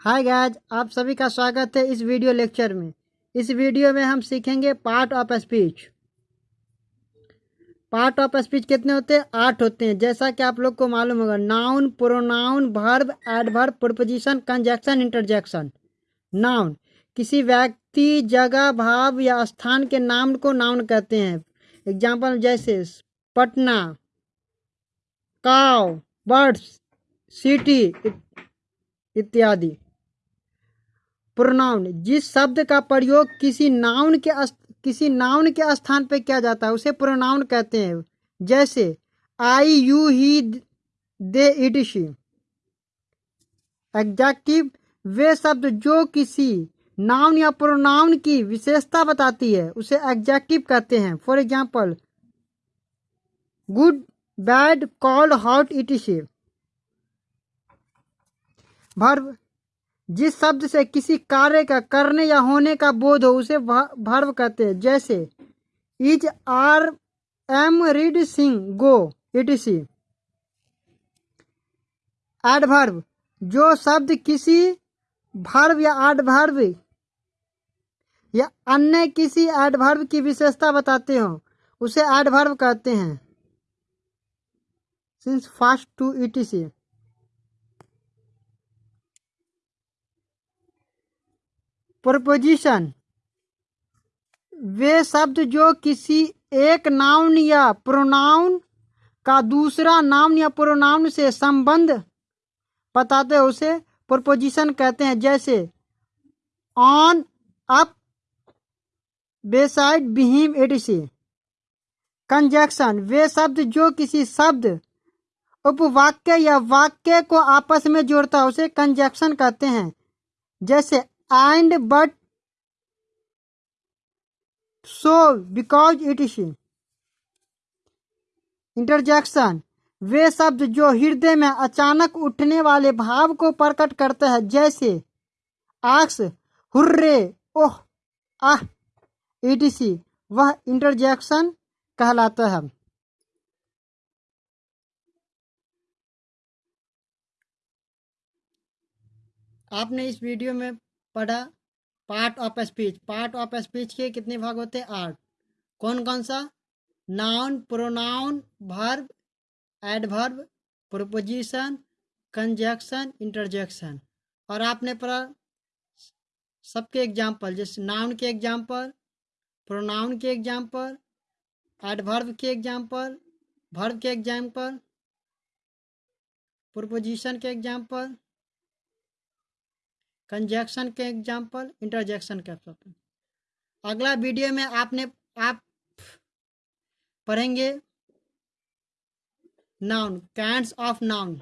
हाय guys आप सभी का स्वागत है इस वीडियो लेक्चर में। इस वीडियो में हम सीखेंगे part of speech. Part of speech कितने होते हैं? आठ होते हैं। जैसा कि आप लोग को मालूम होगा noun pronoun verb adverb preposition conjunction interjection noun किसी व्यक्ति, जगह, भाव या स्थान के नाम को नाउन कहते हैं। एग्ज़ाम्पल जैसे, पटना, काव बर्ड्स सिटी इत्यादि। प्रोनाउन। जिस शब्द का प्रयोग किसी नाउन के किसी नाउन के स्थान पर किया जाता है, उसे प्रोनाउन कहते हैं। जैसे I you he they it she adjective वे शब्द जो किसी नाउन या प्रोनाउन की विशेषता बताती है, उसे एग्जैक्टिव कहते हैं। For example good bad cold hot etc verb जिस शब्द से किसी कार्य का करने या होने का बोध हो, उसे भर्व कहते हैं। जैसे, is are am read sing go, etc adverb जो शब्द किसी भर्व या एडभर्व या अन्य किसी एडभर्व की विशेषता बताते हो, उसे एडभर्व कहते हैं। Since fast too etc preposition. वे शब्द जो किसी एक नाउन या प्रोनाउन का दूसरा नाउन या प्रोनाउन से संबंध बताते हैं, उसे प्रपोजिशन कहते हैं। जैसे, on up beside behind etc conjunction. वे शब्द जो किसी शब्द उपवाक्य या वाक्य को आपस में जोड़ता है, उसे कंजक्शन कहते हैं। जैसे and but so, because it is interjection वे शब्द जो हृदय में अचानक उठने वाले भाव को प्रकट करते हैं, जैसे आक्स हुर्रे, ओह, आह ईटीसी वह इंटरजेक्शन कहलाता है। आपने इस वीडियो में पढ़ा? Part of speech. Part of speech के कितने भाग होते हैं? आठ। कौन कौन सा? Noun, pronoun verb adverb preposition conjunction interjection और आपने पढ़ा सबके एग्ज़ाम्पल जैसे नाउन के एग्ज़ाम्पल प्रोनाउन के एग्ज़ाम्पल एडवर्ब के एग्ज़ाम्पल वर्ब के एग्ज़ाम्पल प्रोपोजिशन के एग्ज़ाम्पल कंजक्शन के एग्ज़ाम्पल इंटरजेक्शन के एग्ज़ाम्पल अगला वीडियो में आपने, आप पढ़ेंगे, नाउन, कैंड्स ऑफ़ नाउन।